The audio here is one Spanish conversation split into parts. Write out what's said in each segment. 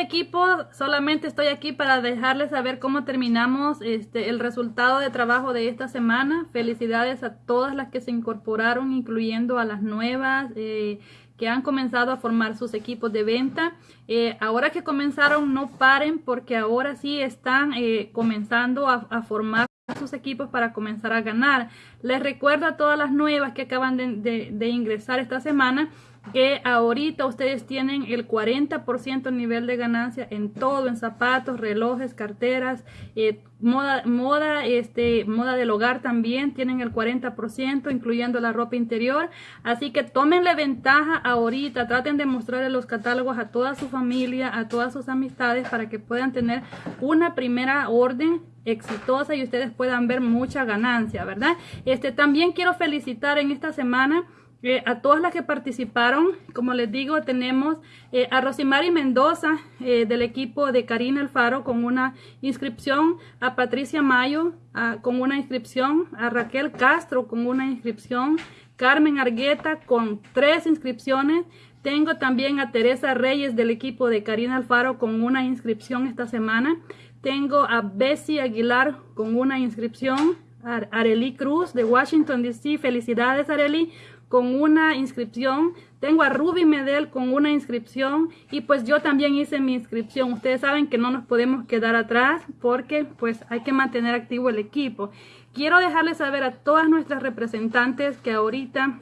equipo, solamente estoy aquí para dejarles saber cómo terminamos este, el resultado de trabajo de esta semana. Felicidades a todas las que se incorporaron, incluyendo a las nuevas eh, que han comenzado a formar sus equipos de venta. Eh, ahora que comenzaron, no paren porque ahora sí están eh, comenzando a, formar sus equipos para comenzar a ganar. Les recuerdo a todas las nuevas que acaban de ingresar esta semana que ahorita ustedes tienen el 40% nivel de ganancia en todo, en zapatos, relojes, carteras, eh, moda, moda, este, moda del hogar también tienen el 40%, incluyendo la ropa interior. Así que tómenle ventaja ahorita, traten de mostrarle los catálogos a toda su familia, a todas sus amistades para que puedan tener una primera orden exitosa y ustedes puedan ver mucha ganancia, ¿verdad? Este, también quiero felicitar en esta semana eh, a todas las que participaron, como les digo, tenemos eh, a Rosimari Mendoza eh, del equipo de Karina Alfaro con una inscripción, a Patricia Mayo con una inscripción, a Raquel Castro con una inscripción, Carmen Argueta con tres inscripciones. Tengo también a Teresa Reyes del equipo de Karina Alfaro con una inscripción esta semana. Tengo a Bessie Aguilar con una inscripción. Areli Cruz de Washington DC. Felicidades Areli con una inscripción. Tengo a Ruby Medel con una inscripción y pues yo también hice mi inscripción. Ustedes saben que no nos podemos quedar atrás porque pues hay que mantener activo el equipo. Quiero dejarles saber a todas nuestras representantes que ahorita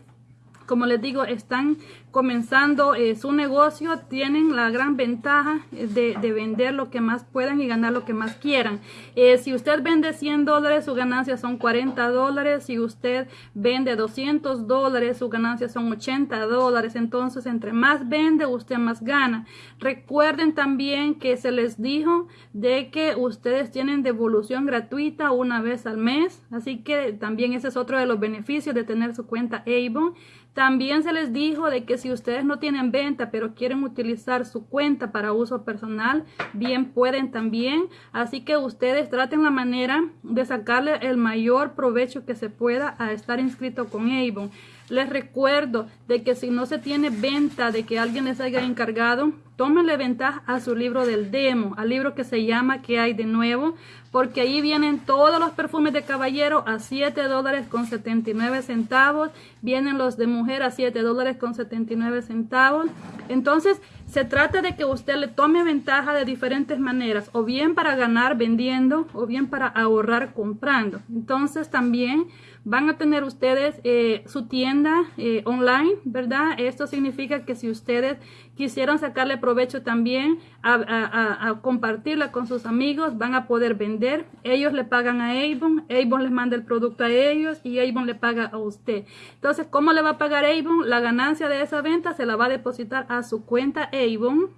como les digo, están comenzando eh, su negocio, tienen la gran ventaja eh, de, vender lo que más puedan y ganar lo que más quieran. Eh, si usted vende 100 dólares, su ganancia son 40 dólares. Si usted vende 200 dólares, su ganancia son 80 dólares. Entonces, entre más vende, usted más gana. Recuerden también que se les dijo de que ustedes tienen devolución gratuita una vez al mes. Así que también ese es otro de los beneficios de tener su cuenta Avon. También se les dijo de que si ustedes no tienen venta pero quieren utilizar su cuenta para uso personal, bien pueden también. Así que ustedes traten la manera de sacarle el mayor provecho que se pueda a estar inscrito con Avon. Les recuerdo de que si no se tiene venta de que alguien les haya encargado, tómenle ventaja a su libro del demo, al libro que se llama ¿Qué hay de nuevo? Porque ahí vienen todos los perfumes de caballero a 7 dólares con 79 centavos, vienen los de mujer a 7 dólares con 79 centavos. Entonces, se trata de que usted le tome ventaja de diferentes maneras, o bien para ganar vendiendo, o bien para ahorrar comprando. Entonces, también van a tener ustedes eh, su tienda eh, online, ¿verdad? Esto significa que si ustedes quisieran sacarle provecho también a, compartirla con sus amigos, van a poder vender. Ellos le pagan a Avon, Avon les manda el producto a ellos y Avon le paga a usted. Entonces, ¿cómo le va a pagar Avon? La ganancia de esa venta se la va a depositar a su cuenta Avon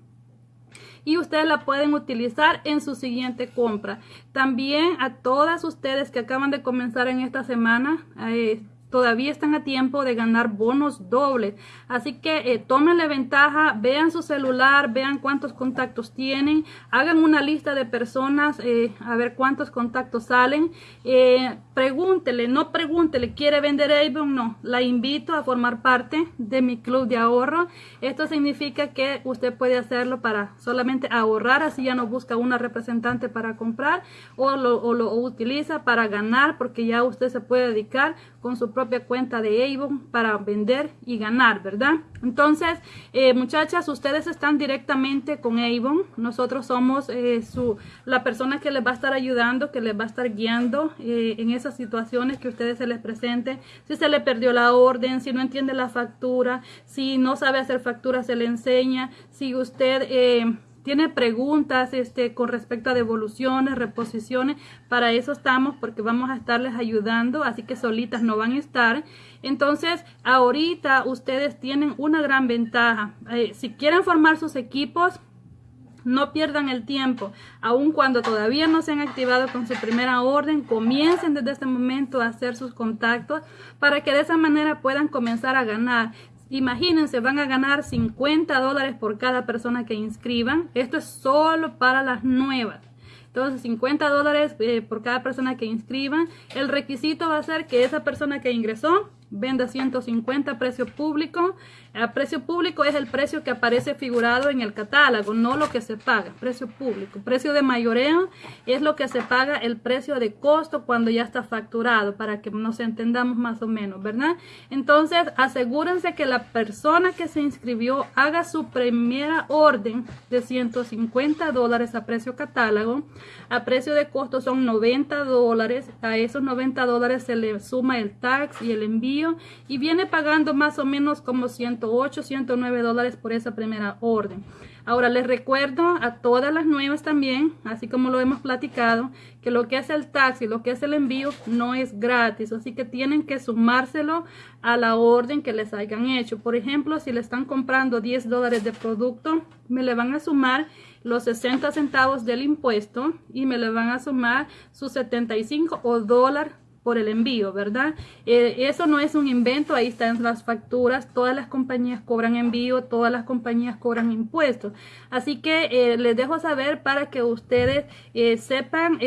y ustedes la pueden utilizar en su siguiente compra. También a todas ustedes que acaban de comenzar en esta semana, eh, todavía están a tiempo de ganar bonos dobles. Así que eh, tómenle ventaja, vean su celular, vean cuántos contactos tienen, hagan una lista de personas, eh, a ver cuántos contactos salen. Eh, pregúntele, no pregúntele, ¿quiere vender Avon? No, la invito a formar parte de mi club de ahorro. Esto significa que usted puede hacerlo para solamente ahorrar, así ya no busca una representante para comprar o lo utiliza para ganar porque ya usted se puede dedicar con su propia cuenta de Avon para vender y ganar, ¿verdad? Entonces, eh, muchachas, ustedes están directamente con Avon. Nosotros somos eh, su, la persona que les va a estar ayudando, que les va a estar guiando eh, en esas situaciones que ustedes se les presenten. Si se le perdió la orden, si no entiende la factura, si no sabe hacer factura, se le enseña. Si usted tiene preguntas este, con respecto a devoluciones, reposiciones, para eso estamos porque vamos a estarles ayudando, así que solitas no van a estar. Entonces, ahorita ustedes tienen una gran ventaja. Eh, si quieren formar sus equipos, no pierdan el tiempo, aun cuando todavía no se han activado con su primera orden, comiencen desde este momento a hacer sus contactos para que de esa manera puedan comenzar a ganar. Imagínense, van a ganar 50 dólares por cada persona que inscriban. Esto es solo para las nuevas. Entonces, 50 dólares eh, por cada persona que inscriban. El requisito va a ser que esa persona que ingresó venda 150 precio público. A precio público es el precio que aparece figurado en el catálogo, no lo que se paga, precio público. Precio de mayoreo es lo que se paga el precio de costo cuando ya está facturado, para que nos entendamos más o menos, ¿verdad? Entonces, asegúrense que la persona que se inscribió haga su primera orden de 150 dólares a precio catálogo. A precio de costo son 90 dólares. A esos 90 dólares se le suma el tax y el envío y viene pagando más o menos como 108, 109 dólares por esa primera orden. Ahora les recuerdo a todas las nuevas también, así como lo hemos platicado, que lo que es el taxi, lo que es el envío no es gratis, así que tienen que sumárselo a la orden que les hayan hecho. Por ejemplo, si le están comprando 10 dólares de producto, me le van a sumar los 60 centavos del impuesto y me le van a sumar sus 75 o dólar por el envío, ¿verdad? Eh, eso no es un invento, ahí están las facturas, todas las compañías cobran envío, todas las compañías cobran impuestos. Así que eh, les dejo saber para que ustedes eh, sepan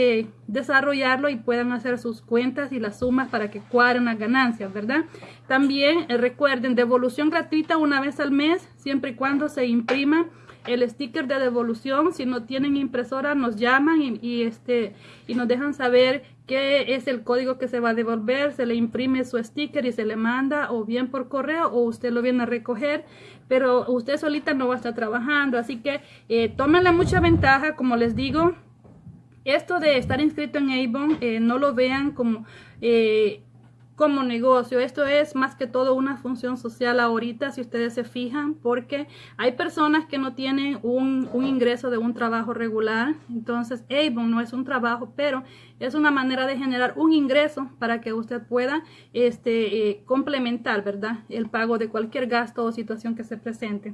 desarrollarlo y puedan hacer sus cuentas y las sumas para que cuadren las ganancias, ¿verdad? También recuerden, devolución gratuita una vez al mes, siempre y cuando se imprima el sticker de devolución. Si no tienen impresora, nos llaman y, este, y nos dejan saber qué es el código que se va a devolver. Se le imprime su sticker y se le manda o bien por correo o usted lo viene a recoger. Pero usted solita no va a estar trabajando. Así que eh, tómenle mucha ventaja, como les digo. Esto de estar inscrito en Avon, eh, no lo vean como... Eh, como negocio. Esto es más que todo una función social ahorita, si ustedes se fijan, porque hay personas que no tienen un, ingreso de un trabajo regular. Entonces, Avon no es un trabajo, pero es una manera de generar un ingreso para que usted pueda este, eh, complementar, ¿verdad? El pago de cualquier gasto o situación que se presente.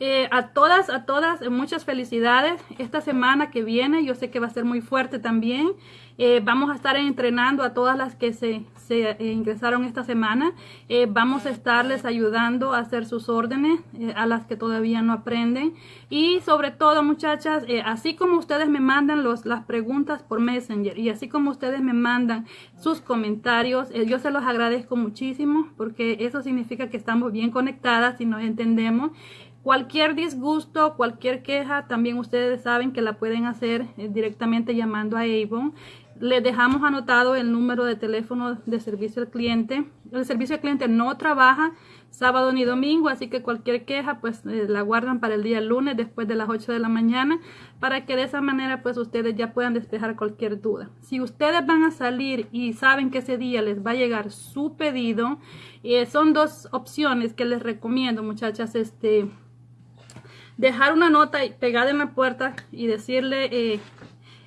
Eh, a todas, a todas, muchas felicidades. Esta semana que viene, yo sé que va a ser muy fuerte también. Eh, vamos a estar entrenando a todas las que se, eh, ingresaron esta semana. Eh, vamos a estarles ayudando a hacer sus órdenes a las que todavía no aprenden. Y sobre todo, muchachas, así como ustedes me mandan los, las preguntas por Messenger y así como ustedes me mandan sus comentarios, yo se los agradezco muchísimo porque eso significa que estamos bien conectadas y nos entendemos. Cualquier disgusto, cualquier queja, también ustedes saben que la pueden hacer directamente llamando a Avon. Les dejamos anotado el número de teléfono de servicio al cliente. El servicio al cliente no trabaja sábado ni domingo, así que cualquier queja pues eh, la guardan para el día lunes después de las 8 de la mañana para que de esa manera pues ustedes ya puedan despejar cualquier duda. Si ustedes van a salir y saben que ese día les va a llegar su pedido, eh, son dos opciones que les recomiendo muchachas, este dejar una nota pegada en la puerta y decirle eh,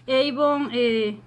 Avon eh,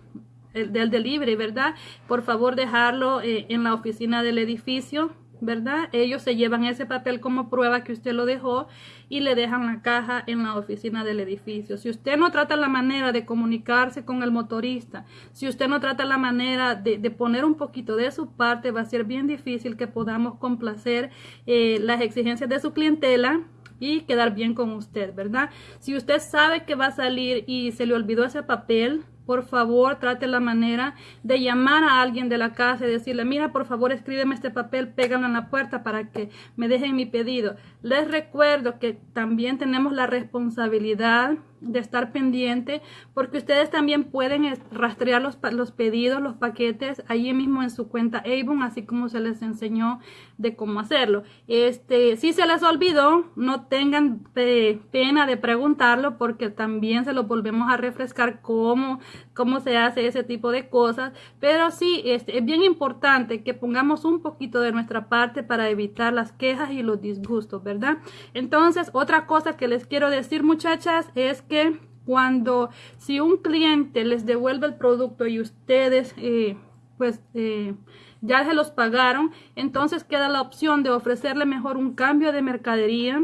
del delivery, ¿verdad? Por favor dejarlo eh, en la oficina del edificio, ¿verdad? Ellos se llevan ese papel como prueba que usted lo dejó y le dejan la caja en la oficina del edificio. Si usted no trata la manera de comunicarse con el motorista, si usted no trata la manera de, poner un poquito de su parte, va a ser bien difícil que podamos complacer eh, las exigencias de su clientela y quedar bien con usted, ¿verdad? Si usted sabe que va a salir y se le olvidó ese papel, por favor trate la manera de llamar a alguien de la casa y decirle, mira, por favor escríbeme este papel, pégalo en la puerta para que me dejen mi pedido. Les recuerdo que también tenemos la responsabilidad de estar pendiente porque ustedes también pueden rastrear los, los pedidos, los paquetes allí mismo en su cuenta Avon, así como se les enseñó de cómo hacerlo. Este, si se les olvidó, no tengan pena de preguntarlo porque también se lo volvemos a refrescar cómo, cómo se hace ese tipo de cosas. Pero sí, este, es bien importante que pongamos un poquito de nuestra parte para evitar las quejas y los disgustos, ¿verdad? Entonces, otra cosa que les quiero decir, muchachas, es que cuando si un cliente les devuelve el producto y ustedes eh, pues eh, ya se los pagaron, entonces queda la opción de ofrecerle mejor un cambio de mercadería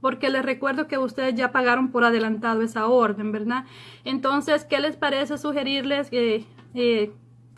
porque les recuerdo que ustedes ya pagaron por adelantado esa orden, ¿verdad? Entonces, ¿qué les parece sugerirles que eh,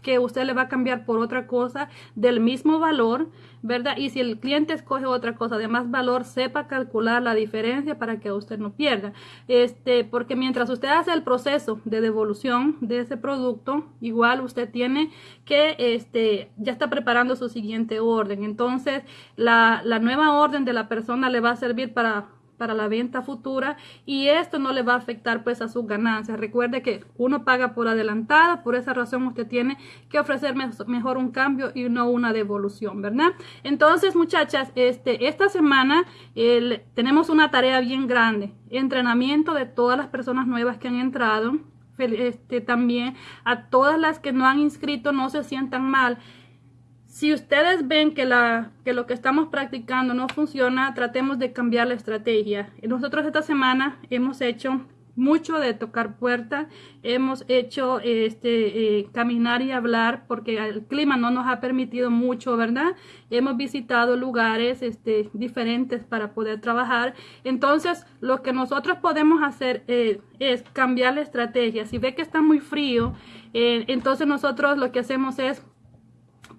que usted le va a cambiar por otra cosa del mismo valor, ¿verdad? Y si el cliente escoge otra cosa de más valor, sepa calcular la diferencia para que usted no pierda. Este, porque mientras usted hace el proceso de devolución de ese producto, igual usted tiene que, este, ya está preparando su siguiente orden. Entonces, la, la nueva orden de la persona le va a servir para para la venta futura y esto no le va a afectar pues a sus ganancias. Recuerde que uno paga por adelantado, por esa razón usted tiene que ofrecer mejor un cambio y no una devolución, ¿verdad? Entonces, muchachas, este, esta semana tenemos una tarea bien grande, entrenamiento de todas las personas nuevas que han entrado, este, también a todas las que no han inscrito, no se sientan mal si ustedes ven que, la, que lo que estamos practicando no funciona, tratemos de cambiar la estrategia. Nosotros esta semana hemos hecho mucho de tocar puertas, hemos hecho este eh, caminar y hablar porque el clima no nos ha permitido mucho, ¿verdad? Hemos visitado lugares este, diferentes para poder trabajar. Entonces, lo que nosotros podemos hacer eh, es cambiar la estrategia. Si ve que está muy frío, eh, entonces nosotros lo que hacemos es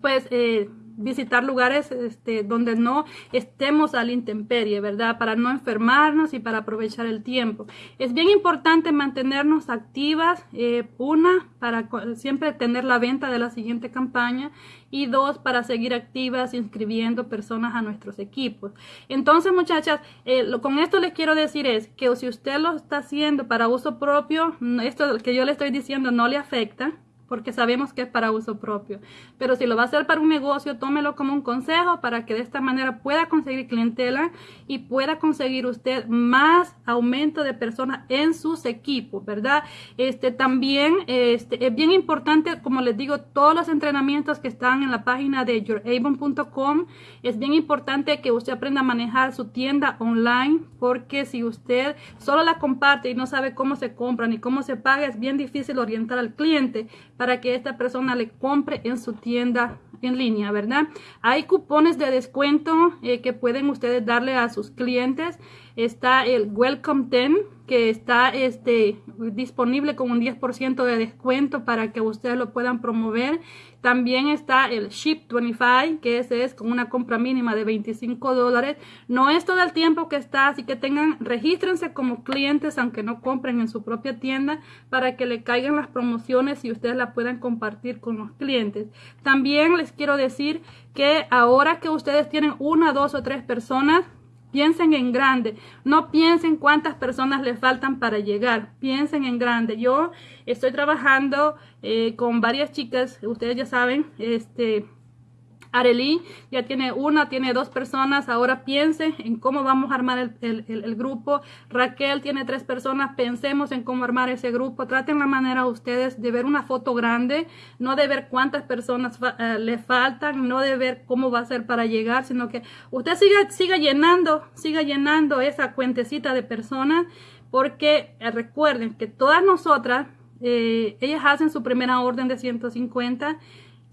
pues eh, visitar lugares este, donde no estemos al intemperie, ¿verdad? Para no enfermarnos y para aprovechar el tiempo. Es bien importante mantenernos activas, eh, una, para siempre tener la venta de la siguiente campaña y dos, para seguir activas inscribiendo personas a nuestros equipos. Entonces, muchachas, eh, con esto les quiero decir es que si usted lo está haciendo para uso propio, esto que yo le estoy diciendo no le afecta, porque sabemos que es para uso propio. Pero si lo va a hacer para un negocio, tómelo como un consejo para que de esta manera pueda conseguir clientela y pueda conseguir usted más aumento de personas en sus equipos, ¿verdad? Este también este, es bien importante, como les digo, todos los entrenamientos que están en la página de youravon.com. Es bien importante que usted aprenda a manejar su tienda online, porque si usted solo la comparte y no sabe cómo se compra ni cómo se paga, es bien difícil orientar al cliente para que esta persona le compre en su tienda en línea, ¿verdad? Hay cupones de descuento eh, que pueden ustedes darle a sus clientes. Está el Welcome 10 que está este, disponible con un 10% de descuento para que ustedes lo puedan promover. También está el Ship 25, que ese es con una compra mínima de 25 dólares. No es todo el tiempo que está, así que tengan, regístrense como clientes, aunque no compren en su propia tienda, para que le caigan las promociones y ustedes la puedan compartir con los clientes. También les quiero decir que ahora que ustedes tienen una, dos o tres personas, Piensen en grande, no piensen cuántas personas les faltan para llegar, piensen en grande. Yo estoy trabajando eh, con varias chicas, ustedes ya saben, este, Arely ya tiene una, tiene dos personas. Ahora piense en cómo vamos a armar el, grupo. Raquel tiene tres personas. Pensemos en cómo armar ese grupo. Traten la manera ustedes de ver una foto grande, no de ver cuántas personas eh, le faltan, no de ver cómo va a ser para llegar, sino que usted siga, siga llenando, siga llenando esa cuentecita de personas, porque eh, recuerden que todas nosotras, eh, ellas hacen su primera orden de 150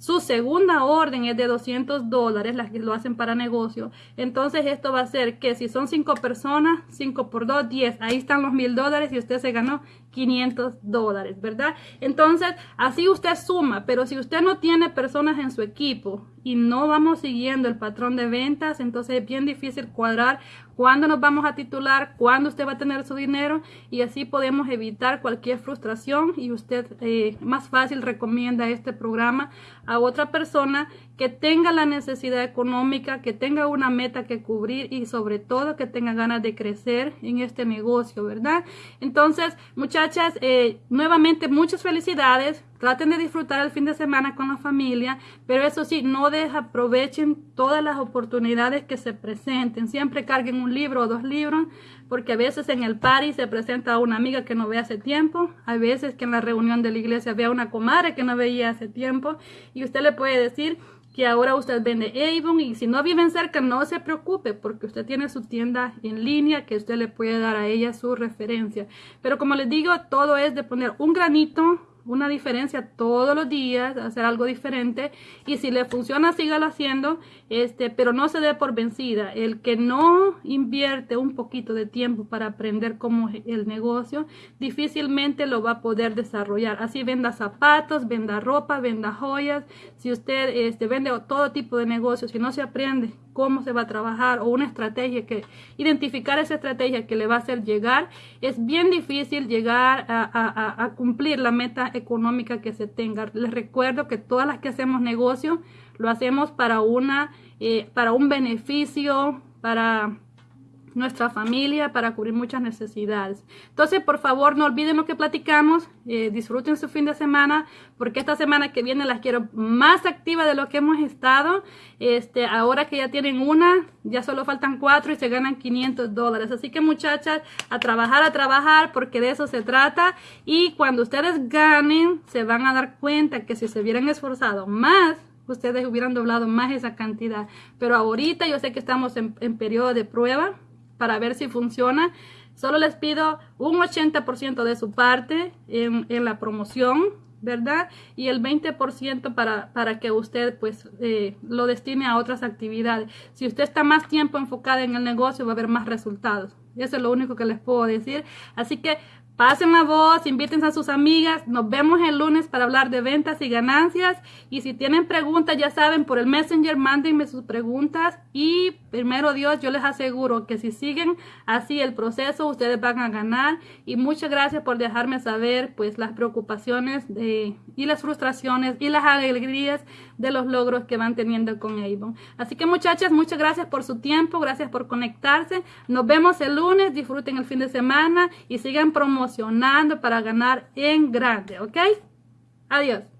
su segunda orden es de 200 dólares, las que lo hacen para negocio. Entonces esto va a ser que si son 5 personas, 5 por 2, 10. Ahí están los mil dólares y usted se ganó 500 dólares, ¿verdad? Entonces así usted suma, pero si usted no tiene personas en su equipo y no vamos siguiendo el patrón de ventas, entonces es bien difícil cuadrar cuándo nos vamos a titular, cuándo usted va a tener su dinero y así podemos evitar cualquier frustración y usted eh, más fácil recomienda este programa a otra persona que tenga la necesidad económica, que tenga una meta que cubrir y sobre todo que tenga ganas de crecer en este negocio, ¿verdad? Entonces, muchachas, eh, nuevamente muchas felicidades. Traten de disfrutar el fin de semana con la familia, pero eso sí, no desaprovechen todas las oportunidades que se presenten. Siempre carguen un libro o dos libros, porque a veces en el party se presenta una amiga que no ve hace tiempo, hay veces que en la reunión de la iglesia ve a una comadre que no veía hace tiempo, y usted le puede decir, que ahora usted vende Avon y si no viven cerca no se preocupe porque usted tiene su tienda en línea que usted le puede dar a ella su referencia. Pero como les digo, todo es de poner un granito una diferencia todos los días, hacer algo diferente y si le funciona sígalo haciendo, este, pero no se dé por vencida. El que no invierte un poquito de tiempo para aprender cómo es el negocio, difícilmente lo va a poder desarrollar. Así venda zapatos, venda ropa, venda joyas, si usted este, vende todo tipo de negocios, si no se aprende cómo se va a trabajar o una estrategia que identificar esa estrategia que le va a hacer llegar, es bien difícil llegar a, cumplir la meta económica que se tenga. Les recuerdo que todas las que hacemos negocio lo hacemos para una eh, para un beneficio, para nuestra familia para cubrir muchas necesidades. Entonces, por favor, no olviden lo que platicamos, eh, disfruten su fin de semana, porque esta semana que viene las quiero más activa de lo que hemos estado. Este, ahora que ya tienen una, ya solo faltan cuatro y se ganan 500 dólares. Así que muchachas, a trabajar, a trabajar, porque de eso se trata. Y cuando ustedes ganen, se van a dar cuenta que si se hubieran esforzado más, ustedes hubieran doblado más esa cantidad. Pero ahorita yo sé que estamos en, en periodo de prueba para ver si funciona. Solo les pido un 80% de su parte en, la promoción, ¿verdad? Y el 20% para, para que usted pues eh, lo destine a otras actividades. Si usted está más tiempo enfocada en el negocio, va a haber más resultados. Eso es lo único que les puedo decir. Así que Pasen la voz, inviten a sus amigas. Nos vemos el lunes para hablar de ventas y ganancias. Y si tienen preguntas, ya saben, por el Messenger, mándenme sus preguntas. Y primero Dios, yo les aseguro que si siguen así el proceso, ustedes van a ganar. Y muchas gracias por dejarme saber pues las preocupaciones de, y las frustraciones y las alegrías de los logros que van teniendo con Avon. Así que muchachas, muchas gracias por su tiempo, gracias por conectarse. Nos vemos el lunes, disfruten el fin de semana y sigan promocionando para ganar en grande, ¿ok? Adiós.